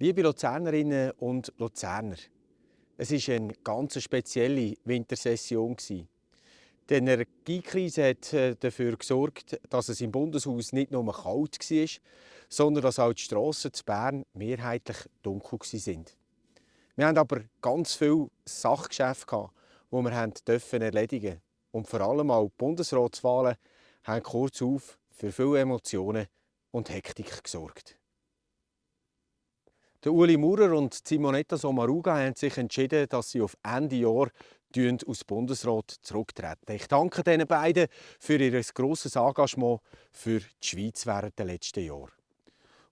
Liebe Luzernerinnen und Luzerner, es war eine ganz spezielle Wintersession. Die Energiekrise hat äh, dafür gesorgt, dass es im Bundeshaus nicht nur kalt war, sondern dass auch die Strassen zu Bern mehrheitlich dunkel waren. Wir hatten aber ganz viele Sachgeschäfte, die wir erledigen durften. Und vor allem auch die Bundesratswahlen haben kurz auf für viele Emotionen und Hektik gesorgt. Der Uli Maurer und Simonetta Sommaruga haben sich entschieden, dass sie auf Ende Jahr aus Bundesrat zurücktreten. Ich danke den beiden für ihr grosses Engagement für die Schweiz während der letzten Jahre.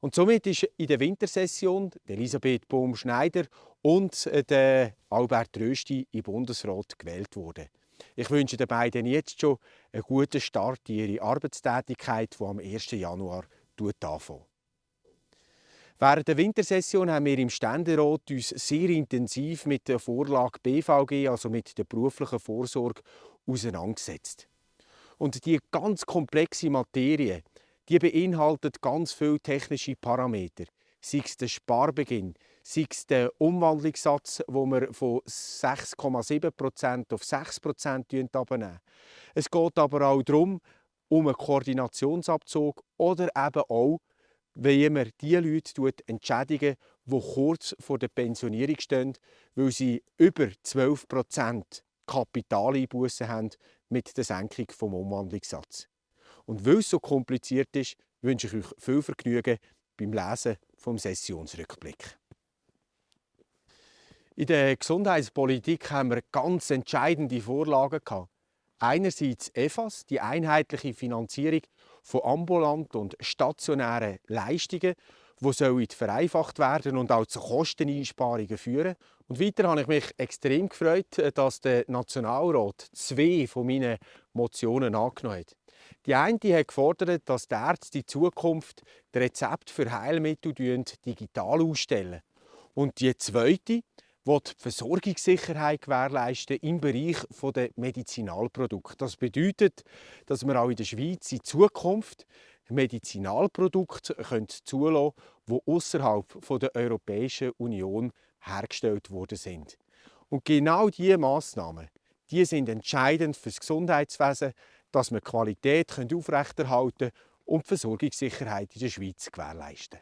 Und somit ist in der Wintersession Elisabeth Bohm-Schneider und der Albert Rösti im Bundesrat gewählt worden. Ich wünsche den beiden jetzt schon einen guten Start in ihre Arbeitstätigkeit, die am 1. Januar anfängt. Während der Wintersession haben wir im Ständerat uns sehr intensiv mit der Vorlage BVG, also mit der beruflichen Vorsorge, auseinandergesetzt. Und die ganz komplexe Materie, die beinhaltet ganz viele technische Parameter. Sei es der Sparbeginn, sei es der Umwandlungssatz, wo wir von 6,7% auf 6% abnehmen. Es geht aber auch darum, um einen Koordinationsabzug oder eben auch wie man die Leute entschädigen, die kurz vor der Pensionierung stehen, weil sie über 12% Kapitaleinbußen haben mit der Senkung des Umwandlungssatzes. Und weil es so kompliziert ist, wünsche ich euch viel Vergnügen beim Lesen vom Sessionsrückblick. In der Gesundheitspolitik haben wir ganz entscheidende Vorlagen gehabt. Einerseits EFAS, die einheitliche Finanzierung von ambulanten und stationären Leistungen, die vereinfacht werden und auch zu Kosteneinsparungen führen. Und weiter habe ich mich extrem gefreut, dass der Nationalrat zwei von meinen Motionen angenommen hat. Die eine hat gefordert, dass die Ärzte in Zukunft das Rezept für Heilmittel digital ausstellen. Und die zweite will die Versorgungssicherheit gewährleisten im Bereich der Medizinalprodukte. Das bedeutet, dass wir auch in der Schweiz in Zukunft Medizinalprodukte zulassen können, die außerhalb der Europäischen Union hergestellt worden sind. Und genau diese Massnahmen die sind entscheidend für das Gesundheitswesen, dass wir Qualität aufrechterhalten und die Versorgungssicherheit in der Schweiz gewährleisten.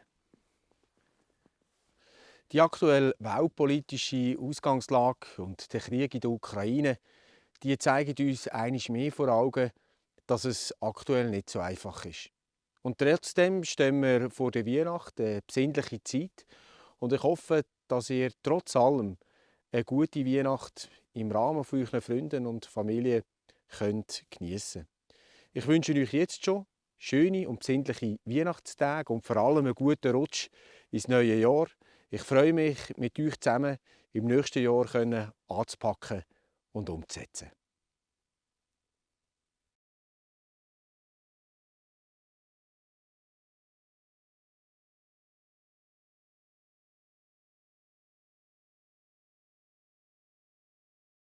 Die aktuelle weltpolitische Ausgangslage und der Krieg in der Ukraine die zeigen uns einiges mehr vor Augen, dass es aktuell nicht so einfach ist. Und trotzdem stehen wir vor der Weihnacht, eine besinnliche Zeit. Und ich hoffe, dass ihr trotz allem eine gute Weihnacht im Rahmen von euren Freunden und Familie könnt geniessen. Ich wünsche euch jetzt schon schöne und besinnliche Weihnachtstage und vor allem einen guten Rutsch ins neue Jahr. Ich freue mich, mit euch zusammen im nächsten Jahr anzupacken und umzusetzen.